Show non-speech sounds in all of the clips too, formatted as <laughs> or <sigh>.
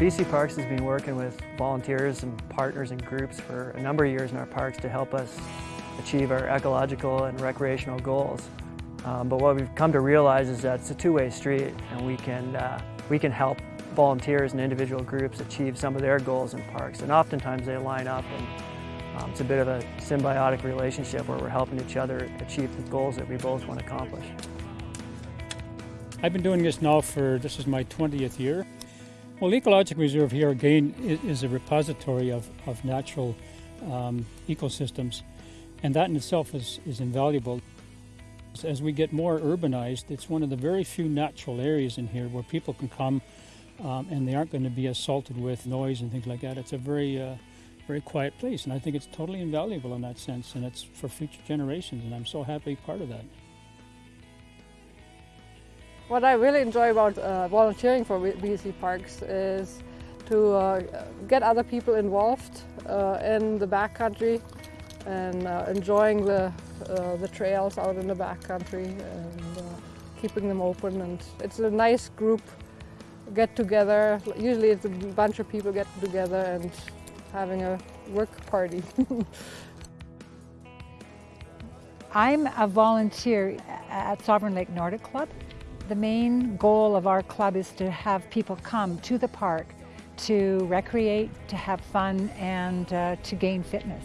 BC Parks has been working with volunteers and partners and groups for a number of years in our parks to help us achieve our ecological and recreational goals. Um, but what we've come to realize is that it's a two-way street and we can, uh, we can help volunteers and individual groups achieve some of their goals in parks and oftentimes they line up and um, it's a bit of a symbiotic relationship where we're helping each other achieve the goals that we both want to accomplish. I've been doing this now for, this is my 20th year. Well, the Ecological Reserve here again is a repository of, of natural um, ecosystems and that in itself is, is invaluable. As we get more urbanized, it's one of the very few natural areas in here where people can come um, and they aren't going to be assaulted with noise and things like that. It's a very, uh, very quiet place, and I think it's totally invaluable in that sense, and it's for future generations, and I'm so happy part of that. What I really enjoy about uh, volunteering for BC Parks is to uh, get other people involved uh, in the backcountry and uh, enjoying the, uh, the trails out in the backcountry and uh, keeping them open. And it's a nice group get together. Usually it's a bunch of people get together and having a work party. <laughs> I'm a volunteer at Sovereign Lake Nordic Club. The main goal of our club is to have people come to the park to recreate, to have fun, and uh, to gain fitness.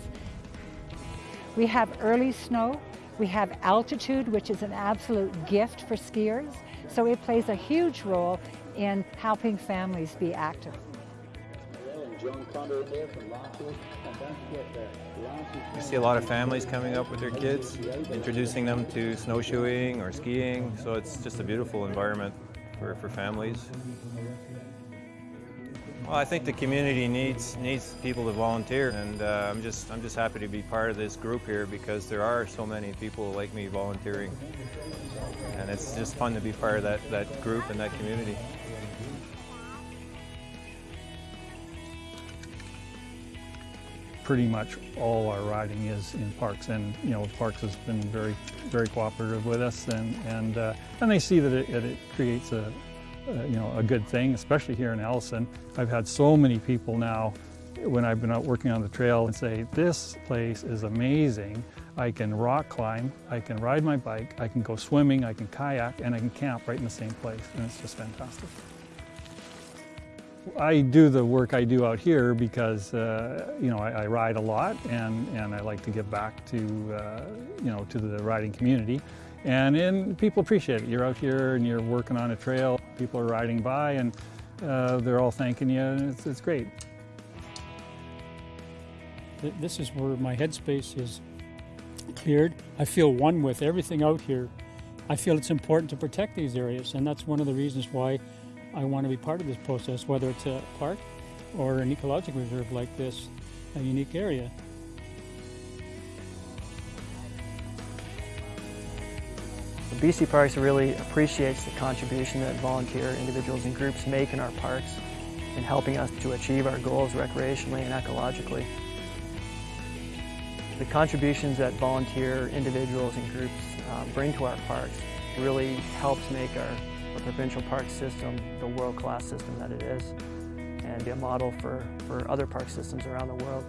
We have early snow, we have altitude, which is an absolute gift for skiers, so it plays a huge role in helping families be active. You see a lot of families coming up with their kids, introducing them to snowshoeing or skiing, so it's just a beautiful environment for, for families. Well, I think the community needs needs people to volunteer, and uh, I'm just I'm just happy to be part of this group here because there are so many people like me volunteering, and it's just fun to be part of that that group and that community. Pretty much all our riding is in parks, and you know Parks has been very very cooperative with us, and and uh, and they see that it, it creates a uh, you know, a good thing, especially here in Ellison. I've had so many people now when I've been out working on the trail and say, this place is amazing. I can rock climb, I can ride my bike, I can go swimming, I can kayak, and I can camp right in the same place, and it's just fantastic. I do the work I do out here because, uh, you know, I, I, ride a lot and, and I like to give back to, uh, you know, to the riding community. And, and people appreciate it. You're out here and you're working on a trail. People are riding by and uh, they're all thanking you and it's, it's great. This is where my headspace is cleared. I feel one with everything out here. I feel it's important to protect these areas and that's one of the reasons why I want to be part of this process, whether it's a park or an ecological reserve like this, a unique area. The BC Parks really appreciates the contribution that volunteer individuals and groups make in our parks in helping us to achieve our goals recreationally and ecologically. The contributions that volunteer individuals and groups uh, bring to our parks really helps make our the provincial park system the world-class system that it is and be a model for, for other park systems around the world.